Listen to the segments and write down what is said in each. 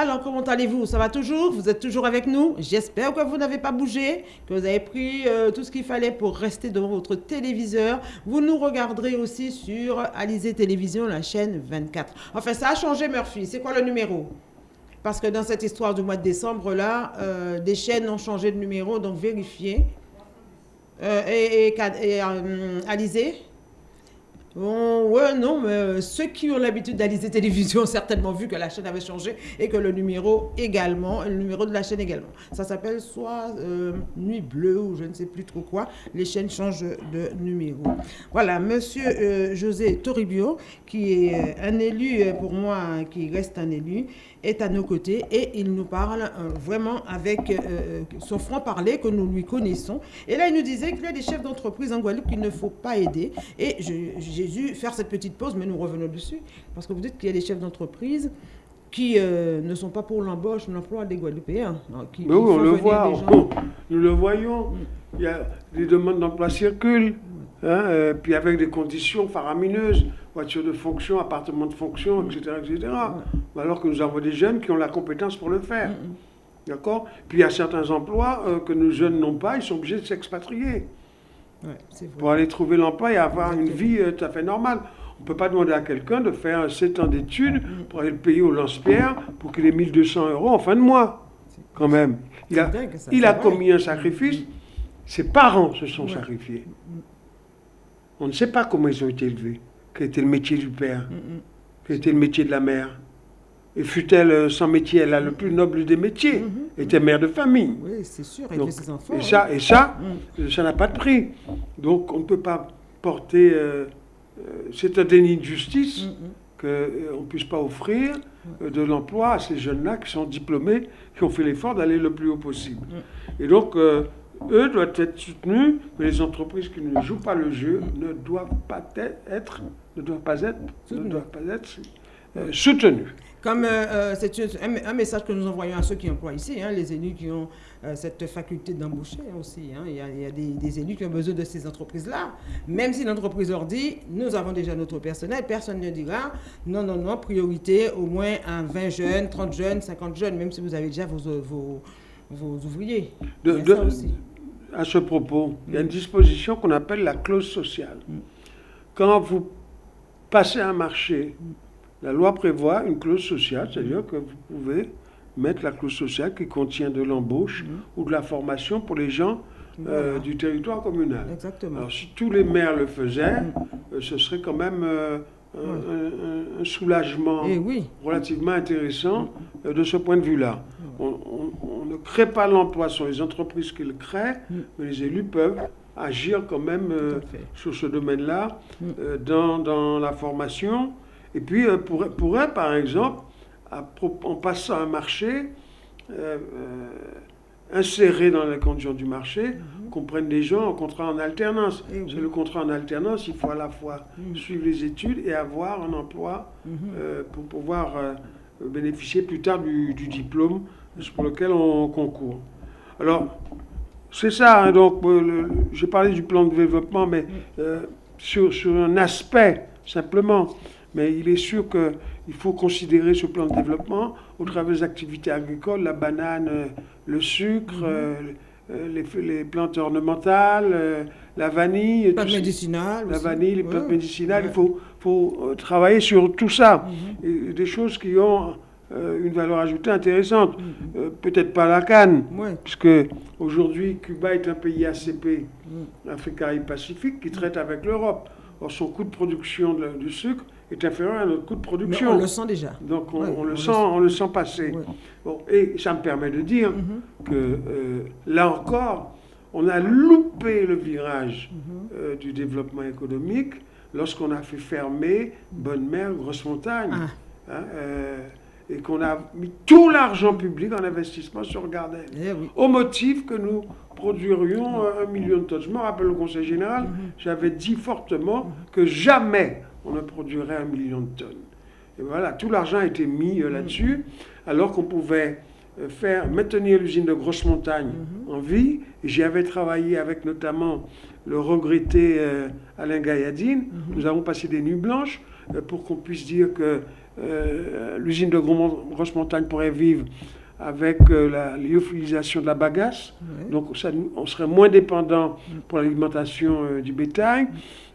Alors, comment allez-vous? Ça va toujours? Vous êtes toujours avec nous? J'espère que vous n'avez pas bougé, que vous avez pris euh, tout ce qu'il fallait pour rester devant votre téléviseur. Vous nous regarderez aussi sur Alizé Télévision, la chaîne 24. Enfin, ça a changé, Murphy. C'est quoi le numéro? Parce que dans cette histoire du mois de décembre, là, euh, des chaînes ont changé de numéro, donc vérifiez. Euh, et, et, et Alizé? Bon, ouais, non, mais euh, ceux qui ont l'habitude d'analyser télévision ont certainement vu que la chaîne avait changé et que le numéro également, le numéro de la chaîne également. Ça s'appelle soit euh, Nuit Bleue ou je ne sais plus trop quoi. Les chaînes changent de numéro. Voilà, monsieur euh, José Toribio, qui est un élu pour moi, qui reste un élu, est à nos côtés et il nous parle vraiment avec son franc-parler que nous lui connaissons. Et là, il nous disait qu'il y a des chefs d'entreprise en Guadeloupe qu'il ne faut pas aider. Et j'ai dû faire cette petite pause, mais nous revenons dessus, parce que vous dites qu'il y a des chefs d'entreprise qui euh, ne sont pas pour l'embauche, l'emploi des Guadeloupéens. Hein, qui, oui, on le voit, nous le voyons. Il y a des demandes d'emploi circulent, hein, euh, puis avec des conditions faramineuses, voiture de fonction, appartement de fonction, etc. etc. Alors que nous avons des jeunes qui ont la compétence pour le faire. D'accord? Puis il y a certains emplois euh, que nos jeunes n'ont pas, ils sont obligés de s'expatrier. Pour aller trouver l'emploi et avoir une vie tout à fait normale. On ne peut pas demander à quelqu'un de faire 7 ans d'études pour aller le payer au lance-pierre pour qu'il ait 1200 euros en fin de mois. Quand même. Il a, il a commis un sacrifice. Ses parents se sont sacrifiés. On ne sait pas comment ils ont été élevés. Quel était le métier du père Quel était le métier de la mère et fut-elle euh, sans métier, elle a le plus noble des métiers, était mère de famille. Oui, c'est sûr, et ses enfants. Et ça, et ça, ça n'a pas de prix. Donc on ne peut pas porter euh, euh, c'est un déni de justice mm, mm. qu'on euh, ne puisse pas offrir euh, de l'emploi à ces jeunes-là qui sont diplômés, qui ont fait l'effort d'aller le plus haut possible. Mm. Et donc, eux doivent être soutenus, mais les entreprises qui ne jouent pas le jeu ne doivent pas être, ne doivent pas être, ne doivent pas être soutenues. Comme c'est un, message que nous envoyons à ceux qui emploient ici, hein, les élus qui ont euh, cette faculté d'embaucher aussi. Hein. Il y a, des, élus qui ont besoin de ces entreprises-là. Même si l'entreprise leur dit, nous avons déjà notre personnel, personne ne dira, non, non, non, priorité au moins à 20 jeunes, 30 jeunes, 50 jeunes, même si vous avez déjà vos, vos, ouvriers. De, À ce propos, il y a une disposition qu'on appelle la clause sociale. Mm. Quand vous passez un marché, la loi prévoit une clause sociale, c'est-à-dire que vous pouvez mettre la clause sociale qui contient de l'embauche mhm. ou de la formation pour les gens euh, du territoire communal. Exactement. Alors si tous les maires le faisaient, mhm. euh, ce serait quand même euh, un, soulagement eh oui. relativement intéressant de ce point de vue-là. On, ne crée pas l'emploi, sur les entreprises qui le créent, mais les élus peuvent agir quand même sur ce domaine-là, dans, dans, la formation. Et puis, pourrait, pourrait, par exemple, en passant un marché, euh, euh, inséré dans les conditions du marché, mhm. qu'on prenne des gens en contrat en alternance. Eh C'est le contrat en alternance, il faut à la fois mhm. suivre les études et avoir un emploi mhm. euh, pour pouvoir bénéficier plus tard du, diplôme pour lequel on concourt. Alors, c'est ça, hein, donc j'ai parlé du plan de développement, mais sur, sur un aspect simplement. Mais il est sûr que il faut considérer ce plan de développement au travers des activités agricoles, la banane, euh, le sucre, mhm. euh, euh, les, plantes ornementales, la vanille. Les plantes médicinales. La vanille, les plantes médicinales. Il faut, faut, travailler sur tout ça. Mhm. des choses qui ont une valeur ajoutée intéressante. Mhm. Peut-être pas la canne, puisque aujourd'hui, Cuba est un pays ACP, Afrique et Pacifique, qui traite avec l'Europe. Or, son coût de production du sucre est inférieur à notre coût de production. on le sent déjà. Donc on, le, sent, on le sent passer. et ça me permet de dire mm-hmm. que euh, là encore, on a loupé le virage mm-hmm. euh, du développement économique lorsqu'on a fait fermer Bonne Mer, Grosse Montagne. Ah. Hein, euh, et qu'on a mis tout l'argent public en investissement sur Gardel. Eh Au motif que nous produirions un million de tonnes. Je me rappelle au Conseil général, mm-hmm. j'avais dit fortement que jamais on ne produirait un million de tonnes. Et voilà, tout l'argent a été mis euh, là-dessus, alors qu'on pouvait euh, faire maintenir l'usine de Grosse Montagne mhm. en vie. J'y avais travaillé avec notamment le regretté euh, Alain Gailladine. Mhm. Nous avons passé des nuits blanches pour qu'on puisse dire que l'usine de Grosse Montagne pourrait vivre avec la lyophilisation de la bagasse. Donc ça, on serait moins dépendant pour l'alimentation du bétail,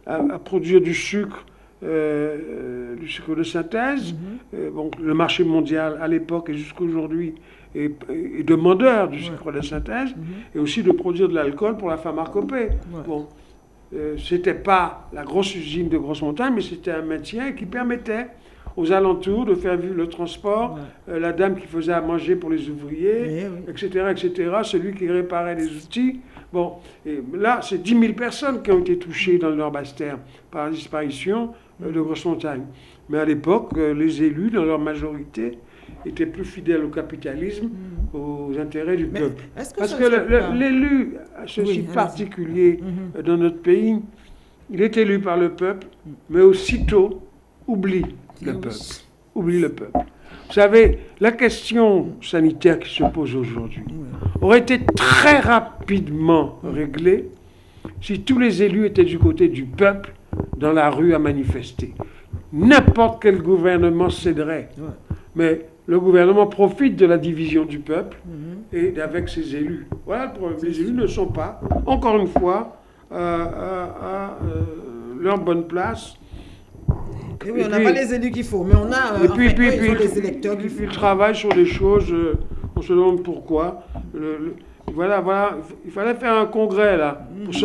à, produire du sucre. Du sucre de synthèse. bon, le marché mondial à l'époque et jusqu'à aujourd'hui et, demandeur du sucre de synthèse, mhm. et aussi de produire de l'alcool pour la pharmacopée. Bon, euh, c'était pas la grosse usine de Grosse Montagne, mais c'était un maintien qui permettait aux alentours de faire vivre le transport, euh, la dame qui faisait à manger pour les ouvriers, etc., etc., celui qui réparait les outils. Bon, et là, c'est 10 000 personnes qui ont été touchées dans le Nord-Bastère par la disparition euh, de Grosse Montagne. Mais à l'époque, les élus, dans leur majorité, était plus fidèle au capitalisme, mm. aux intérêts du peuple. Parce que l'élu, ceci particulier mm-hmm. dans notre pays, il est élu par le peuple, mais aussitôt oublie le peuple. Oublie le peuple. Vous savez, la question sanitaire qui se pose aujourd'hui aurait été très rapidement réglée si tous les élus étaient du côté du peuple dans la rue à manifester. N'importe quel gouvernement céderait. Mais le gouvernement profite de la division du peuple mhm. et d'avec ses élus. Voilà le problème. Les élus ne sont pas, encore une fois, à, à, euh, leur bonne place. Et oui, on n'a pas les élus qu'il faut, mais on a et puis, puis, puis, les électeurs faut. Ils travaillent sur des choses, euh, on se demande pourquoi. voilà, voilà, il fallait faire un congrès là pour mhm.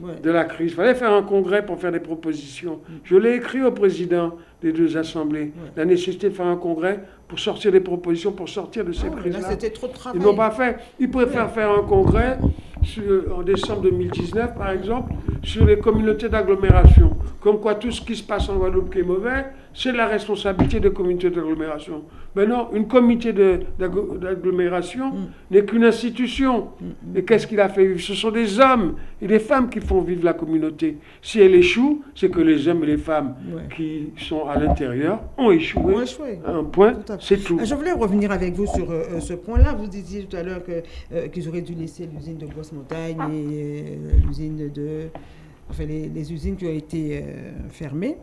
De la crise. Il fallait faire un congrès pour faire des propositions. Je l'ai écrit au président des deux assemblées. La nécessité de faire un congrès pour sortir des propositions, pour sortir de cette crise-là. C'était trop de travail. Ils n'ont pas fait. Ils préfèrent faire un congrès en décembre 2019, par exemple, sur les communautés d'agglomération. Comme quoi tout ce qui se passe en Guadeloupe qui est mauvais, c'est la responsabilité des communautés d'agglomération. Mais non, une comité d'agglomération mm. n'est qu'une institution. Mm, mm. Et qu'est-ce qu'il a fait? Vivre Ce sont des hommes et des femmes qui font vivre la communauté. Si elle échoue, c'est que les hommes et les femmes qui sont à l'intérieur ont échoué. Un point, c'est tout. Ah, je voulais revenir avec vous sur euh, euh, ce point-là. Vous disiez tout à l'heure euh, qu'ils auraient dû laisser l'usine de Grosse-Montagne et l'usine de... Enfin, les, les, usines qui ont été fermées.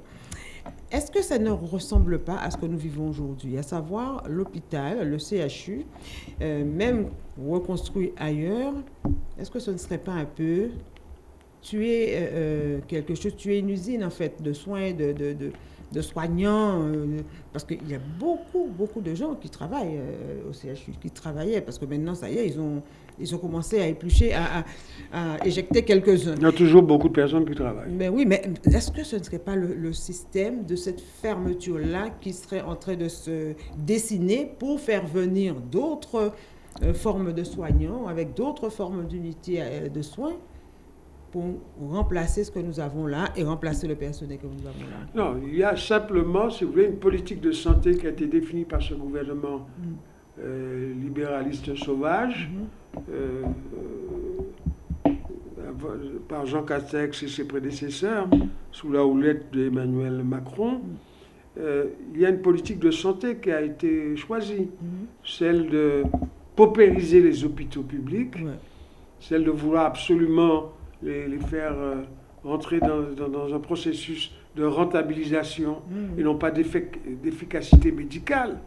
Est-ce que ça ne ressemble pas à ce que nous vivons aujourd'hui, à savoir l'hôpital, le CHU, euh, même reconstruit ailleurs? Est-ce que ce ne serait pas un peu tuer euh, euh, quelque chose, tuer une usine en fait de soins, de, de, de, soignants Parce qu'il y a beaucoup, beaucoup de gens qui travaillent au CHU, qui travaillaient, parce que maintenant, ça y est, ils ont ils ont commencé à éplucher, à, éjecter quelques-uns. Il y a toujours beaucoup de personnes qui travaillent. Mais oui, mais est-ce que ce ne serait pas le, système de cette fermeture-là qui serait en train de se dessiner pour faire venir d'autres euh, formes de soignants, avec d'autres formes d'unités euh, de soins? Pour remplacer ce que nous avons là et remplacer le personnel que nous avons là Non, il y a simplement, si vous voulez, une politique de santé qui a été définie par ce gouvernement mm. euh, libéraliste sauvage. Mm-hmm. Euh, euh, par Jean Castex et ses prédécesseurs, sous la houlette d'Emmanuel Macron, euh, il y a une politique de santé qui a été choisie, celle de paupériser les hôpitaux publics, celle de vouloir absolument les, faire rentrer dans, un processus de rentabilisation et non pas d'efficacité médicale.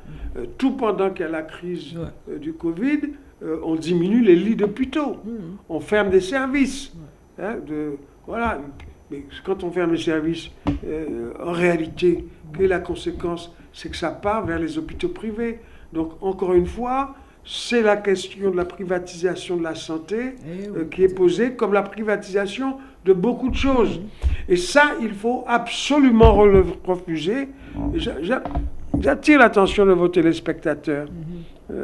tout pendant qu'il y a la crise du Covid, euh, on diminue les lits d'hôpitaux, mmh. on ferme des services. Hein, de, voilà. Mais quand on ferme les services, euh, en réalité, quelle est la conséquence C'est que ça part vers les hôpitaux privés. Donc, encore une fois, c'est la question de la privatisation de la santé eh euh, qui est posée comme la privatisation de beaucoup de choses. Et ça, il faut absolument refuser. J'attire l'attention de vos téléspectateurs. Mmh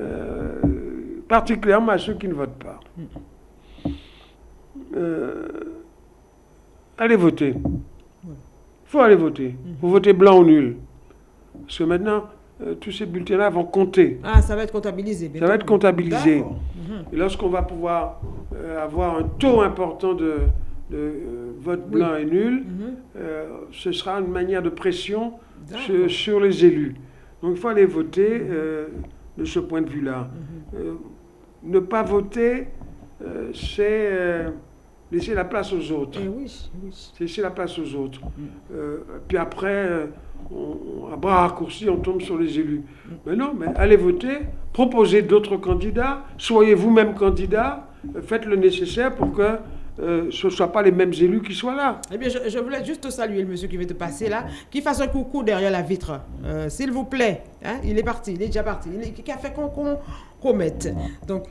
particulièrement à ceux qui ne votent pas. Euh, allez voter. Il faut aller voter. Il faut voter blanc ou nul. Parce que maintenant, euh, tous ces bulletins-là vont compter. Ah, ça va être comptabilisé. Ça va être comptabilisé. Mhm. Et lorsqu'on va pouvoir euh, avoir un taux important de, vote blanc et nul, mhm. ce sera une manière de pression sur, les élus. Donc il faut aller voter de ce point de vue-là. Mhm ne pas voter, euh, c'est laisser la place aux autres. Eh oui, oui. Laisser la place aux autres. Euh, puis après, euh, on, à bras raccourcis, on tombe sur les élus. Mais non, mais allez voter, proposez d'autres candidats, soyez vous-même candidat, faites le nécessaire pour que euh, ce ne soient pas les mêmes élus qui soient là. Eh bien, je, je voulais juste saluer le monsieur qui veut te passer là, qui fasse un coucou derrière la vitre. Euh, S'il vous plaît. Hein, il est parti, il est déjà parti. Il est- qui a fait qu'on qu'on qu'on mette. Donc,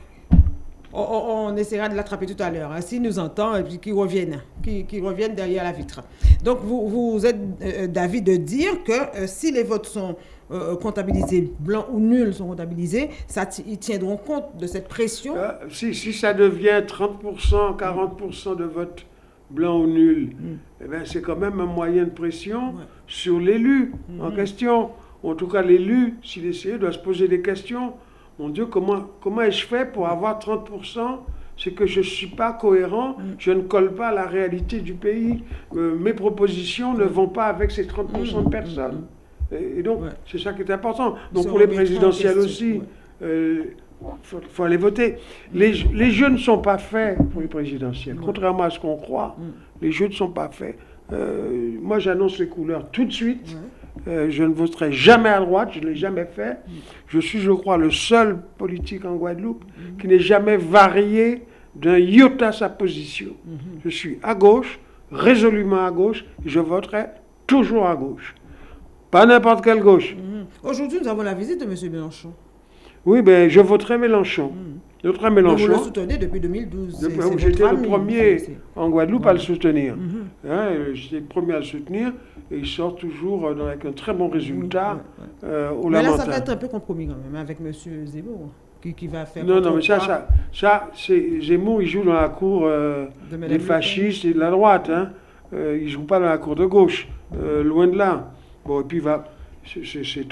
on, essaiera de l'attraper tout à l'heure. hein, S'il nous entend, et puis qu'il revienne. Qu'il qu'il revienne derrière la vitre. Donc, vous, vous êtes euh, d'avis de dire que euh, si les votes sont euh, comptabilisés, blancs ou nuls sont comptabilisés, ça ils tiendront compte de cette pression? Euh, si, si ça devient 30%, 40% de vote blanc ou nul, eh ben, c'est quand même un moyen de pression Ouais. sur l'élu en question. En tout cas, l'élu, s'il essaie, doit se poser des questions. Mon Dieu, comment, comment ai-je fait pour avoir 30% C'est que je ne suis pas cohérent, je ne colle pas à la réalité du pays. Euh, mes propositions ne vont pas avec ces 30% de personnes. Et, et donc, Ouais. c'est ça qui est important. Donc, pour les présidentielles aussi, ouais. euh, faut, faut aller voter. Les, les jeux ne sont pas faits pour les présidentielles. Contrairement à ce qu'on croit, les jeux ne sont pas faits. Euh, moi, j'annonce les couleurs tout de suite. Euh, je ne voterai jamais à droite, je ne l'ai jamais fait. Je suis, je crois, le seul politique en Guadeloupe qui n'ait jamais varié d'un iota sa position. Je suis à gauche, résolument à gauche, et je voterai toujours à gauche. Pas n'importe quelle gauche. Mhm. Aujourd'hui, nous avons la visite de M. Mélenchon. Oui, ben, je voterai Mélenchon. Je voterai Vous le Mélenchon. soutenez depuis 2012. c'est- Depuis- c'est J'étais le premier en Guadeloupe à le soutenir. Mhm. Hein, J'étais le premier à le soutenir et il sort toujours euh, avec un très bon résultat Oui, euh, au Mais là, ça va être un peu compromis quand même avec M. Zemmour, qui, qui va faire. Non, non, mais ça, ça, ça c'est Zemmour, il joue dans la cour euh, de des fascistes et de la droite. Hein. Euh, il joue pas dans la cour de gauche, euh, loin de là. Bon, et puis va, c'est-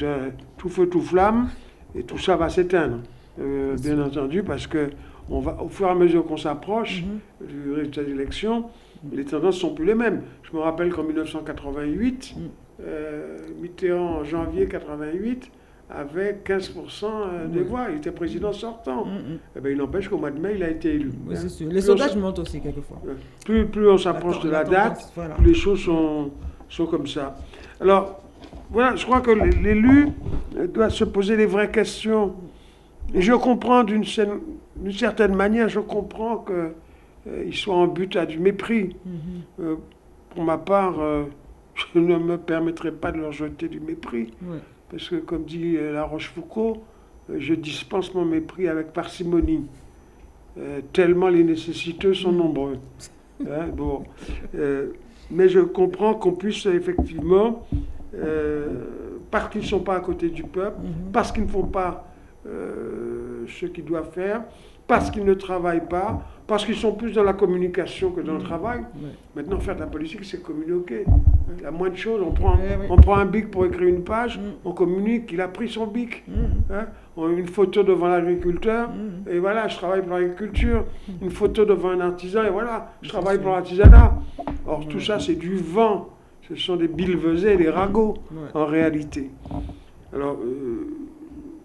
tout feu tout flamme et tout ça va s'éteindre, bien entendu, parce que on va, au fur et à mesure qu'on s'approche Mhm. du résultat des élections, les tendances sont plus les mêmes. Je me rappelle qu'en 1988, Mhm. euh, Mitterrand en janvier 88 avait 15% des Oui. voix. Il était président sortant. Mhm, mhm. Eh ben, il n'empêche qu'au mois de mai, il a été élu. Oui, Hein. c'est sûr. Les Plus sondages montent aussi quelquefois. Plus, plus on s'approche de la date, voilà. plus les choses sont, sont comme ça. Alors, voilà, je crois que l'élu doit se poser les vraies questions. Et je comprends d'une cer- d'une certaine manière, je comprends qu'il soit en but à du mépris. Mhm. Euh, pour ma part, euh, je ne me permettrai pas de leur jeter du mépris. Ouais. Parce que, comme dit euh, La Rochefoucauld, euh, je dispense mon mépris avec parcimonie, euh, tellement les nécessiteux sont nombreux. Hein, bon. Euh, mais je comprends qu'on puisse effectivement, euh, parce qu'ils ne sont pas à côté du peuple, Mhm. parce qu'ils ne font pas euh, ce qu'ils doivent faire, parce qu'ils ne travaillent pas, parce qu'ils sont plus dans la communication que dans le travail. Ouais. Maintenant, faire de la politique, c'est communiquer. La moindre chose, on prend, Eh oui. on prend un bic pour écrire une page, Mm. on communique, il a pris son bic. Mhm. hein. On a une photo devant l'agriculteur, Mhm. et voilà, je travaille pour l'agriculture. Une photo devant un artisan, et voilà, je travaille pour l'artisanat. Or, tout Ouais. ça, c'est du vent. Ce sont des bilvesés, des ragots, Ouais. en réalité. Alors, euh,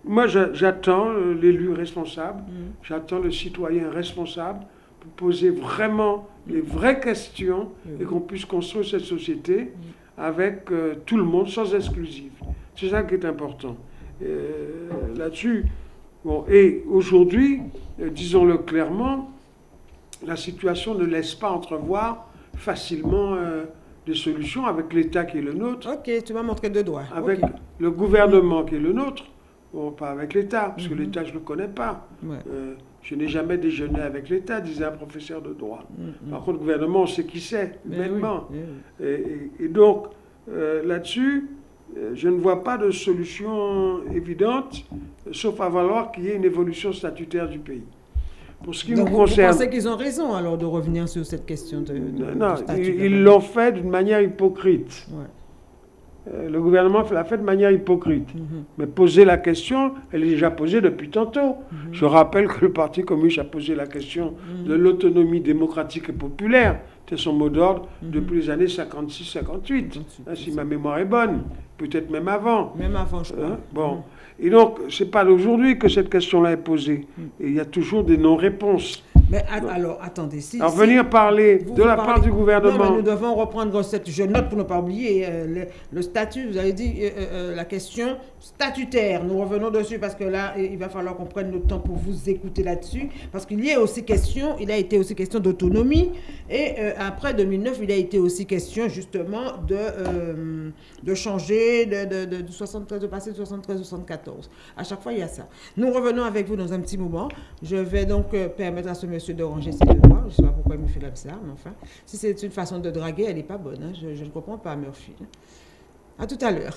moi, j'a- j'attends euh, l'élu responsable, Mhm. j'attends le citoyen responsable pour poser vraiment les vraies questions Oui. et qu'on puisse construire cette société avec euh, tout le monde sans exclusive. C'est ça qui est important. Euh, Là-dessus, bon, et aujourd'hui, euh, disons-le clairement, la situation ne laisse pas entrevoir facilement des solutions avec l'État qui est le nôtre, Ok, tu m'as montré deux doigts. avec le gouvernement qui est le nôtre, bon, pas avec l'État, parce que Mhm. l'État, je ne le connais pas. Ouais. Euh, je n'ai jamais déjeuné avec l'État, disait un professeur de droit. Mhm. Par contre, le gouvernement, on sait qui c'est, oui, humainement. eh oui. Et, et- et donc, euh, là-dessus, euh, je ne vois pas de solution évidente, sauf à valoir qu'il y ait une évolution statutaire du pays. Pour ce qui Donc, vous, concerne, vous pensez qu'ils ont raison alors de revenir sur cette question de, de- non, de statut ils l'ont fait d'une manière hypocrite. Ouais. Euh, le gouvernement l'a fait de manière hypocrite. Mhm. Mais poser la question, elle est déjà posée depuis tantôt. Mhm. Je rappelle que le Parti communiste a posé la question de l'autonomie démocratique et populaire. C'était son mot d'ordre Mhm. depuis les années 56-58, hein, si ma mémoire est bonne, peut-être même avant. Même avant, je crois. Hein, bon. Et donc, c'est pas d'aujourd'hui que cette question-là est posée. Et il y a toujours des non-réponses. Mais alors, attendez. Si, alors, venir parler de la part du gouvernement. nous devons reprendre cette. Je note pour ne pas oublier euh, le, statut. Vous avez dit euh, euh, la question statutaire. Nous revenons dessus parce que là, il va falloir qu'on prenne le temps pour vous écouter là-dessus. Parce qu'il y a aussi question, il a été aussi question d'autonomie. Et après 2009, il a été aussi question justement de, de changer, de, de, de, 73, de passer de 73 à 74. À chaque fois, il y a ça. Nous revenons avec vous dans un petit moment. Je vais donc permettre à ce monsieur de ranger ses devoirs. Je ne sais pas pourquoi il me fait comme ça, mais enfin, si c'est une façon de draguer, elle n'est pas bonne. Hein. Je, je ne comprends pas, Murphy. À tout à l'heure.